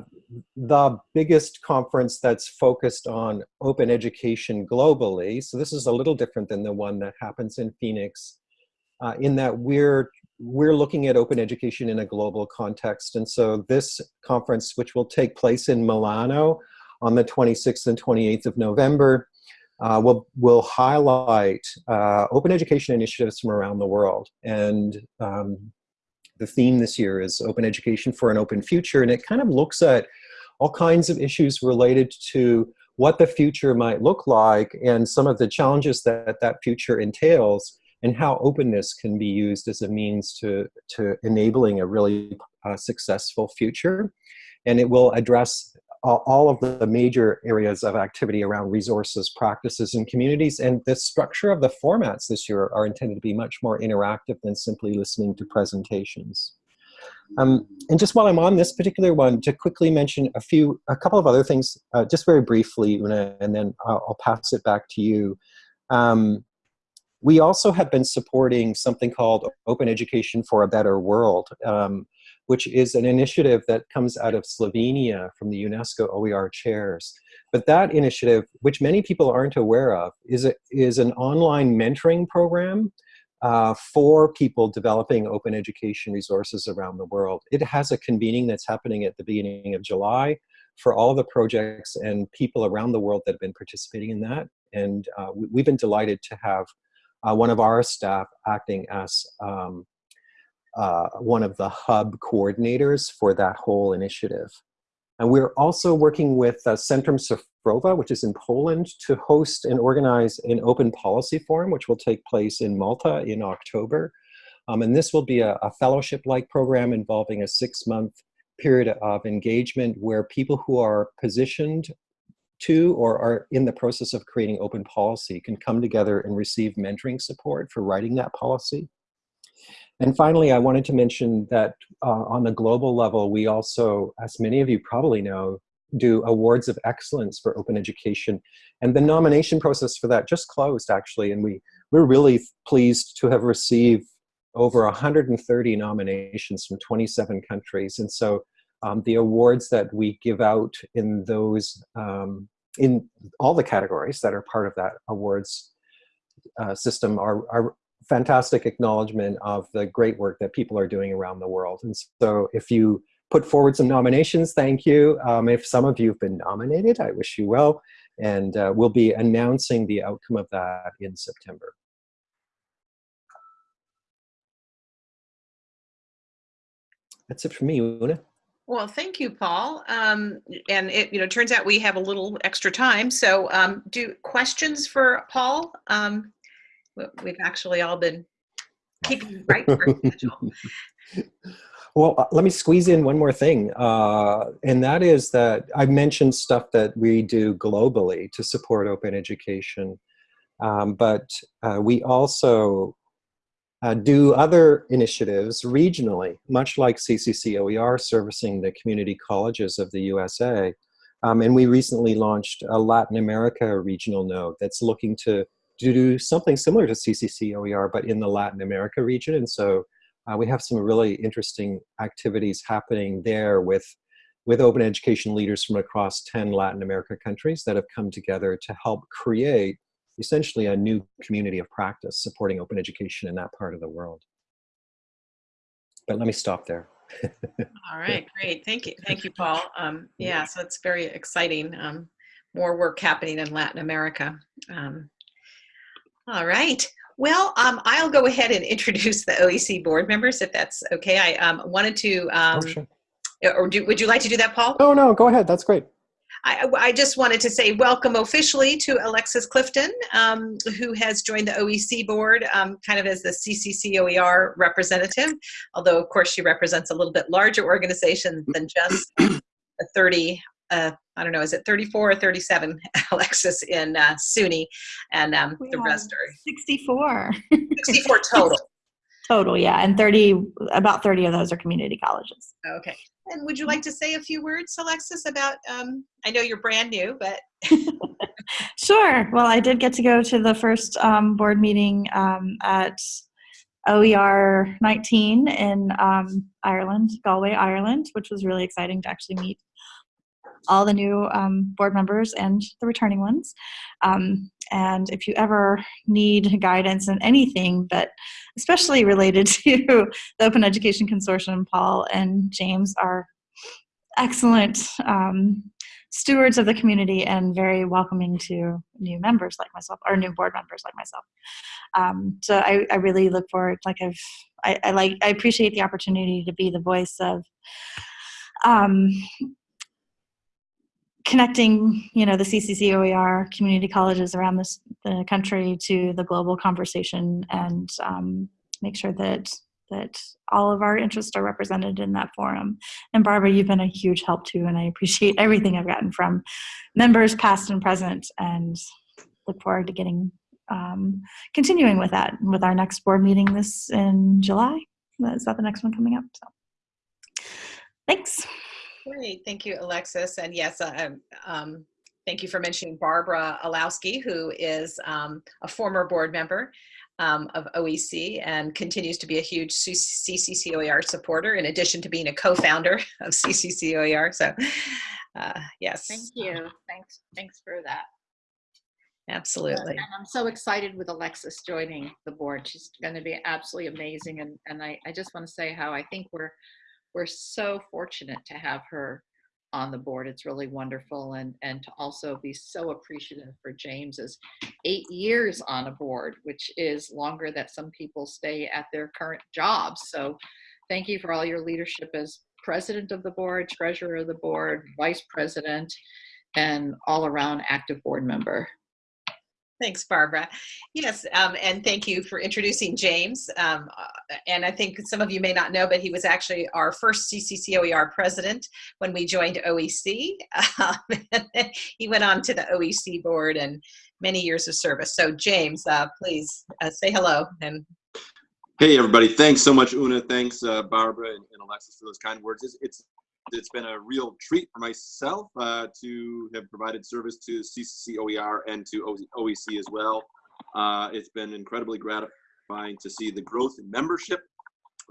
the biggest conference that's focused on open education globally. So this is a little different than the one that happens in Phoenix uh, in that we're we're looking at open education in a global context. And so this conference, which will take place in Milano on the 26th and 28th of November, uh, will, will highlight uh, open education initiatives from around the world. And um, the theme this year is Open Education for an Open Future, and it kind of looks at all kinds of issues related to what the future might look like and some of the challenges that that future entails and how openness can be used as a means to, to enabling a really uh, successful future. And it will address all of the major areas of activity around resources, practices, and communities. And the structure of the formats this year are intended to be much more interactive than simply listening to presentations. Um, and just while I'm on this particular one, to quickly mention a few, a couple of other things, uh, just very briefly, Una, and then I'll, I'll, pass it back to you. Um, we also have been supporting something called Open Education for a Better World. Um, which is an initiative that comes out of Slovenia from the UNESCO OER chairs. But that initiative, which many people aren't aware of, is, a, is an online mentoring program uh, for people developing open education resources around the world. It has a convening that's happening at the beginning of July for all the projects and people around the world that have been participating in that. And uh, we've been delighted to have uh, one of our staff acting as um, uh, one of the hub coordinators for that whole initiative. And we're also working with uh, Centrum Cyfrowe, which is in Poland, to host and organize an open policy forum, which will take place in Malta in October. Um, and this will be a, a fellowship-like program involving a six-month period of engagement where people who are positioned to or are in the process of creating open policy can come together and receive mentoring support for writing that policy. And finally, I wanted to mention that uh, on the global level, we also, as many of you probably know, do awards of excellence for open education. And the nomination process for that just closed actually. And we, we're really pleased to have received over 130 nominations from 27 countries. And so um, the awards that we give out in those, um, in all the categories that are part of that awards uh, system are, are fantastic acknowledgement of the great work that people are doing around the world. And so if you put forward some nominations, thank you. Um, if some of you have been nominated, I wish you well. And uh, we'll be announcing the outcome of that in September. That's it for me, Una. Well, thank you, Paul. Um, and it, you know, turns out we have a little extra time. So um, do questions for Paul? Um, we've actually all been keeping right for schedule. Well, uh, let me squeeze in one more thing, uh, and that is that I mentioned stuff that we do globally to support open education, um, but uh, we also uh, do other initiatives regionally, much like CCC OER servicing the community colleges of the USA. Um, and we recently launched a Latin America regional node that's looking to to do something similar to CCC OER, but in the Latin America region. And so uh, we have some really interesting activities happening there with, with open education leaders from across 10 Latin America countries that have come together to help create essentially a new community of practice supporting open education in that part of the world. But let me stop there. All right, great. Thank you. Thank you, Paul. Um, yeah, so it's very exciting. Um, more work happening in Latin America. Um, all right. Well, um, I'll go ahead and introduce the OEC board members, if that's okay. I um, wanted to, um, oh, sure. or do, would you like to do that, Paul? Oh, no, go ahead. That's great. I, I just wanted to say welcome officially to Alexis Clifton, um, who has joined the OEC board um, kind of as the CCC OER representative, although of course she represents a little bit larger organization than just the 30, uh, I don't know, is it 34 or 37, Alexis, in uh, SUNY, and um, the rest are 64 64 total. total, yeah, and 30, about 30 of those are community colleges. Okay. And would you like to say a few words, Alexis, about, um, I know you're brand new, but Sure. Well, I did get to go to the first um, board meeting um, at OER 19 in um, Ireland, Galway, Ireland, which was really exciting to actually meet all the new um, board members and the returning ones. Um, and if you ever need guidance in anything, but especially related to the Open Education Consortium, Paul and James are excellent um, stewards of the community and very welcoming to new members like myself or new board members like myself. Um, so I, I really look forward, like I've, I, I like, I appreciate the opportunity to be the voice of um, connecting, you know, the CCC OER community colleges around this, the country to the global conversation and um, make sure that that all of our interests are represented in that forum. And Barbara, you've been a huge help too, and I appreciate everything I've gotten from members past and present, and look forward to getting um, continuing with that with our next board meeting this in July. Is that the next one coming up? So, thanks. Great, thank you, Alexis. And yes, um, um, thank you for mentioning Barbara Illowsky, who is um, a former board member um, of OEC and continues to be a huge CCCOER supporter in addition to being a co-founder of CCCOER. So uh, yes. Thank you. Thanks. Thanks for that. Absolutely. And I'm so excited with Alexis joining the board. She's going to be absolutely amazing. And, and I, I just want to say how I think we're, we're so fortunate to have her on the board. It's really wonderful. And, and to also be so appreciative for James's eight years on a board, which is longer that some people stay at their current jobs. So thank you for all your leadership as president of the board, treasurer of the board, vice president, and all around active board member. Thanks, Barbara. Yes, um, and thank you for introducing James. Um, uh, and I think some of you may not know, but he was actually our first CCCOER president when we joined OEC. Um, he went on to the OEC board and many years of service. So James, uh, please uh, say hello. And Hey, everybody. Thanks so much, Una. Thanks, uh, Barbara and, and, Alexis, for those kind words. It's, it's it's been a real treat for myself uh, to have provided service to CCC OER and to OEC as well. Uh, it's been incredibly gratifying to see the growth in membership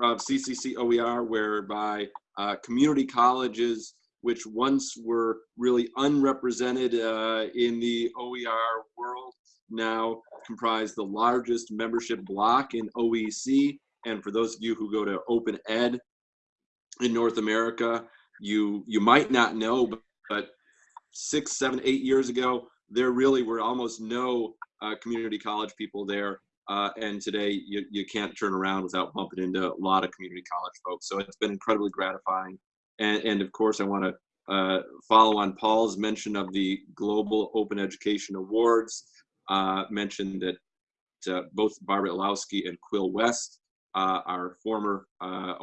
of CCC OER, whereby uh, community colleges, which once were really unrepresented uh, in the OER world, now comprise the largest membership block in OEC. And for those of you who go to Open Ed in North America, you you might not know, but, but six, seven, eight years ago, there really were almost no uh, community college people there. Uh, and today you, you can't turn around without bumping into a lot of community college folks. So it's been incredibly gratifying. And, and of course, I want to uh, follow on Paul's mention of the Global Open Education Awards. Uh, mentioned that uh, both Barbara Illowsky and Quill West our former uh,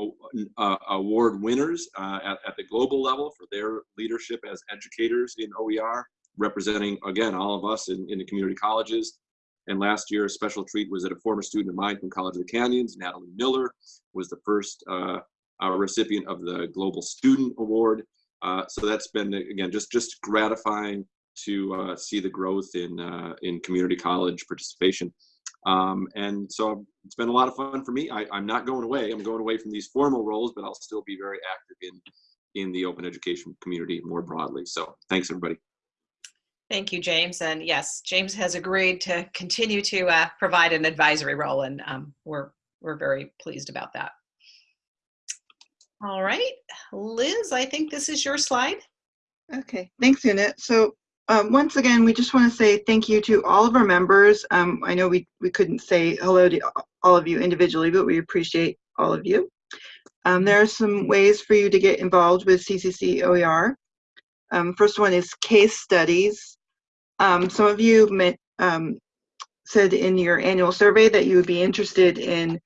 uh, award winners uh, at, at, the global level for their leadership as educators in OER, representing, again, all of us in, in the community colleges. And last year, a special treat was that a former student of mine from College of the Canyons, Natalie Miller, was the first uh, recipient of the Global Student Award. Uh, so that's been, again, just, just gratifying to see the growth in, in community college participation. Um, and so it's been a lot of fun for me. I, am not going away. I'm going away from these formal roles, but I'll still be very active in in the open education community more broadly. So thanks, everybody. Thank you, James. And yes, James has agreed to continue to uh, provide an advisory role, and um, we're we're very pleased about that. All right, Liz, I think this is your slide. Okay, thanks, Una. So um, once again, we just want to say thank you to all of our members. Um, I know we, we couldn't say hello to all of you individually, but we appreciate all of you. Um, there are some ways for you to get involved with CCC OER. Um, first one is case studies. Um, some of you met, um, said in your annual survey that you would be interested in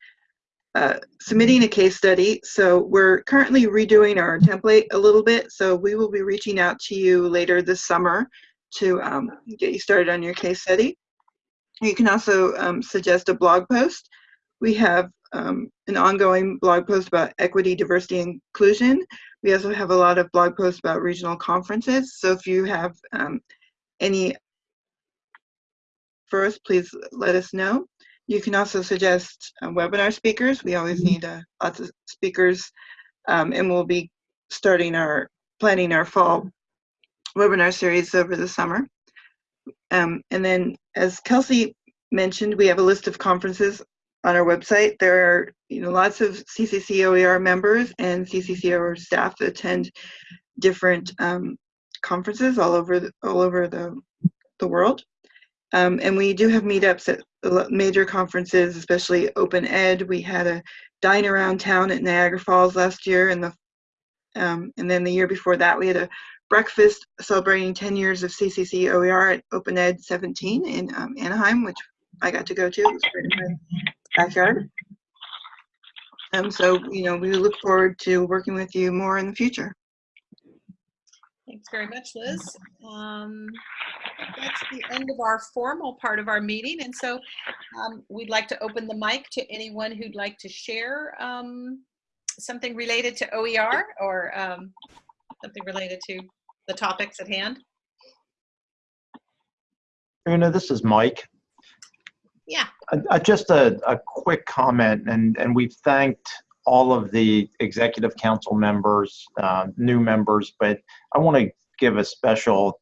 uh, submitting a case study. So we're currently redoing our template a little bit. So we will be reaching out to you later this summer to um, get you started on your case study. You can also um, suggest a blog post. We have um, an ongoing blog post about equity, diversity, and inclusion. We also have a lot of blog posts about regional conferences. So if you have um, any for us, please let us know. You can also suggest uh, webinar speakers. We always need uh, lots of speakers, um, and we'll be starting our planning our fall webinar series over the summer. Um, and then, as Kelsey mentioned, we have a list of conferences on our website. There are you know lots of CCC OER members and CCC OER staff that attend different um, conferences all over the, all over the the world. Um, and we do have meetups at major conferences, especially Open Ed. We had a dine around town at Niagara Falls last year, and the um, and then the year before that we had a breakfast celebrating 10 years of CCC OER at Open Ed 17 in um, Anaheim, which I got to go to. It was right in my backyard. Um, so you know we look forward to working with you more in the future. Thanks very much, Liz. Um, that's the end of our formal part of our meeting. And so um, we'd like to open the mic to anyone who'd like to share um, something related to OER or um, something related to the topics at hand. Una, this is Mike. Yeah. Uh, just a, a quick comment, and, and we've thanked all of the executive council members, uh, new members, but I want to give a special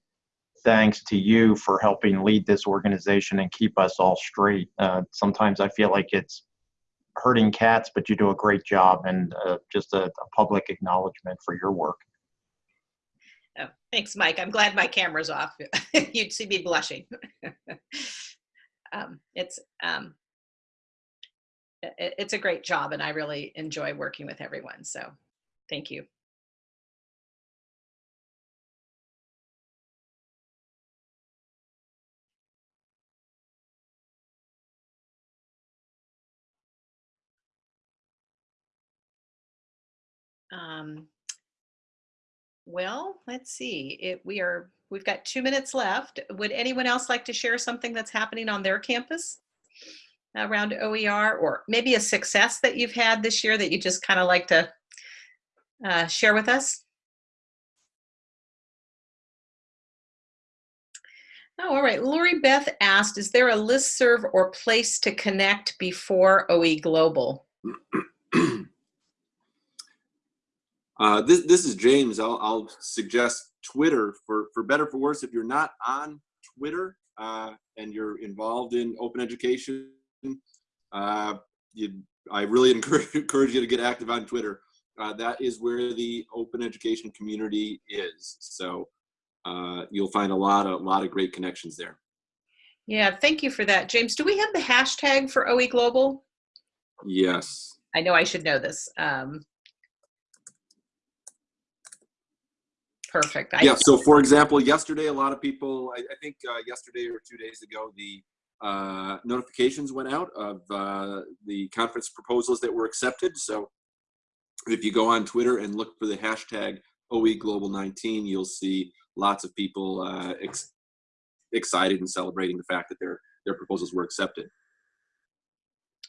thanks to you for helping lead this organization and keep us all straight. Uh, sometimes I feel like it's hurting cats, but you do a great job, and uh, just a, a, public acknowledgement for your work. Oh, thanks, Mike. I'm glad my camera's off. You'd see me blushing. um, it's um, it's a great job and I really enjoy working with everyone. So thank you. Um, well, let's see. It, we are, we've got two minutes left. Would anyone else like to share something that's happening on their campus? around OER or maybe a success that you've had this year that you just kind of like to uh, share with us? Oh, all right. Lori Beth asked, is there a list serve or place to connect before OE Global? uh, this, this is James. I'll, I'll suggest Twitter for, for better for worse. If you're not on Twitter uh, and you're involved in open education, uh, you, I really encourage, encourage you to get active on Twitter. Uh, that is where the open education community is. So uh, you'll find a lot of, a lot of great connections there. Yeah, thank you for that. James, do we have the hashtag for OE Global? Yes. I know I should know this. Um, perfect. I yeah, so for example, yesterday, a lot of people, I, I think uh, yesterday or two days ago, the uh, notifications went out of uh, the conference proposals that were accepted. So if you go on Twitter and look for the hashtag OE Global 19, you'll see lots of people uh, ex excited and celebrating the fact that their their proposals were accepted.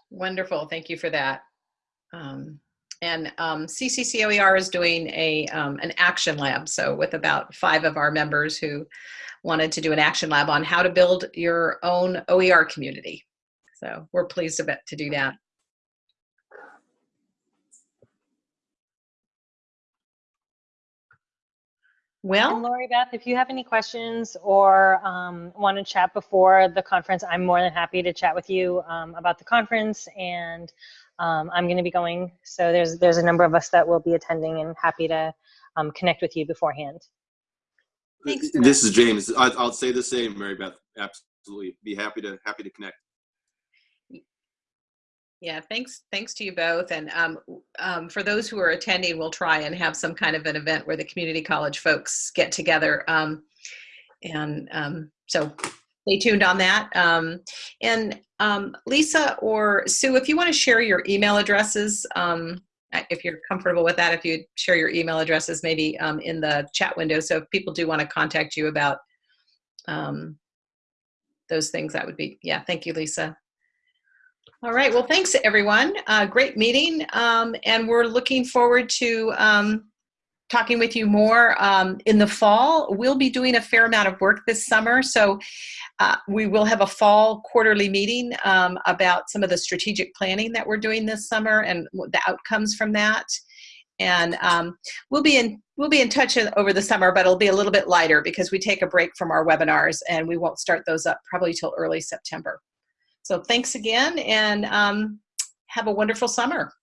Wonderful, thank you for that. Um, and um, CCCOER is doing a um, an action lab. So with about five of our members who wanted to do an action lab on how to build your own OER community. So we're pleased to, to do that. Well, and Lori Beth, if you have any questions or um, want to chat before the conference, I'm more than happy to chat with you um, about the conference. And um, I'm going to be going, so there's there's a number of us that will be attending, and happy to um, connect with you beforehand. Thanks. This is James. I, will say the same, Mary Beth. Absolutely, be happy to happy to connect. Yeah, thanks. Thanks to you both. And um, um, for those who are attending, we'll try and have some kind of an event where the community college folks get together. Um, and um, so stay tuned on that. Um, and um, Lisa or Sue, if you want to share your email addresses, um, if you're comfortable with that, if you share your email addresses maybe in the chat window. So if people do want to contact you about those things, that would be, yeah, thank you, Lisa. All right, well, thanks everyone. Uh, great meeting. Um, and we're looking forward to um, talking with you more um, in the fall. We'll be doing a fair amount of work this summer. So uh, we will have a fall quarterly meeting um, about some of the strategic planning that we're doing this summer and the outcomes from that. And um, we'll be in we'll be in touch over the summer, but it'll be a little bit lighter because we take a break from our webinars and we won't start those up probably till early September. So thanks again and um, have a wonderful summer.